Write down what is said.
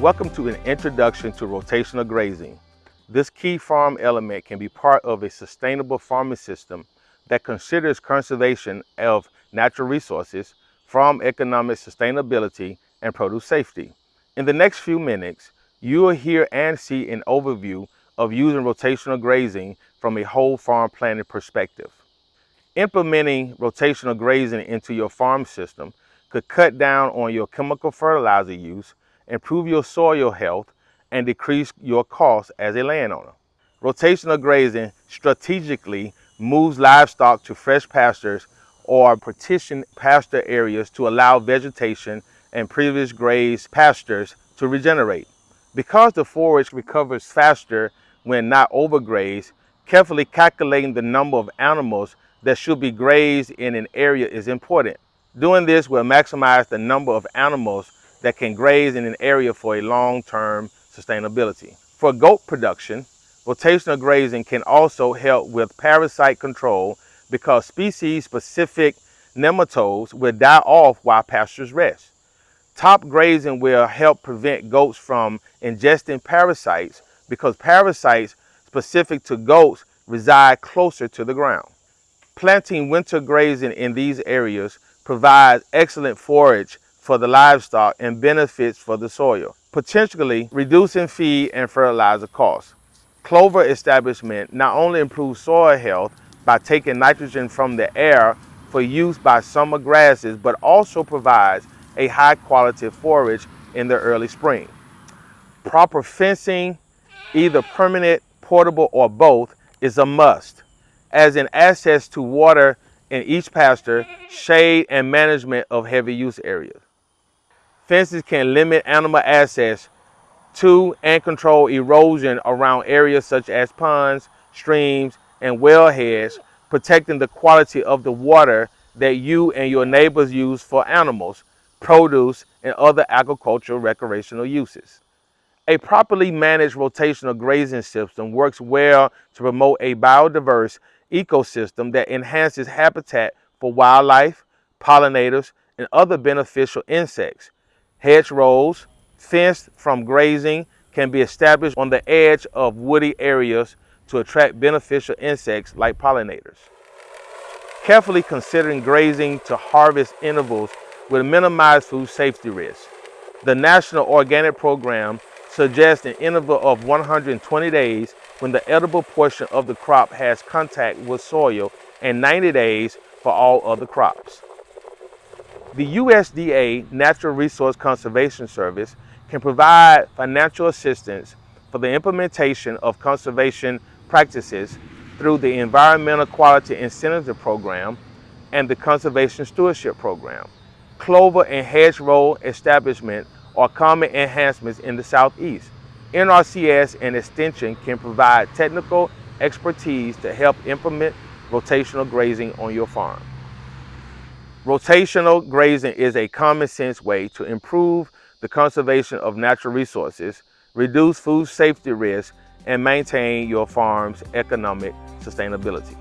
Welcome to an introduction to rotational grazing. This key farm element can be part of a sustainable farming system that considers conservation of natural resources, farm economic sustainability, and produce safety. In the next few minutes, you will hear and see an overview of using rotational grazing from a whole farm planning perspective. Implementing rotational grazing into your farm system could cut down on your chemical fertilizer use, improve your soil health, and decrease your costs as a landowner. Rotational grazing strategically moves livestock to fresh pastures or partition pasture areas to allow vegetation and previous grazed pastures to regenerate. Because the forage recovers faster when not overgrazed, carefully calculating the number of animals that should be grazed in an area is important. Doing this will maximize the number of animals that can graze in an area for a long-term sustainability. For goat production, rotational grazing can also help with parasite control because species-specific nematodes will die off while pastures rest. Top grazing will help prevent goats from ingesting parasites because parasites specific to goats reside closer to the ground. Planting winter grazing in these areas provides excellent forage for the livestock and benefits for the soil, potentially reducing feed and fertilizer costs. Clover establishment not only improves soil health by taking nitrogen from the air for use by summer grasses, but also provides a high quality forage in the early spring. Proper fencing, either permanent, portable, or both, is a must, as in access to water in each pasture, shade, and management of heavy use areas. Fences can limit animal access to and control erosion around areas such as ponds, streams, and wellheads, protecting the quality of the water that you and your neighbors use for animals, produce, and other agricultural recreational uses. A properly managed rotational grazing system works well to promote a biodiverse ecosystem that enhances habitat for wildlife, pollinators, and other beneficial insects, Hedgerows, fenced from grazing, can be established on the edge of woody areas to attract beneficial insects like pollinators. Carefully considering grazing to harvest intervals will minimize food safety risks. The National Organic Program suggests an interval of 120 days when the edible portion of the crop has contact with soil and 90 days for all other crops. The USDA Natural Resource Conservation Service can provide financial assistance for the implementation of conservation practices through the Environmental Quality Incentive Program and the Conservation Stewardship Program. Clover and hedgerow establishment are common enhancements in the Southeast. NRCS and Extension can provide technical expertise to help implement rotational grazing on your farm. Rotational grazing is a common sense way to improve the conservation of natural resources, reduce food safety risks, and maintain your farm's economic sustainability.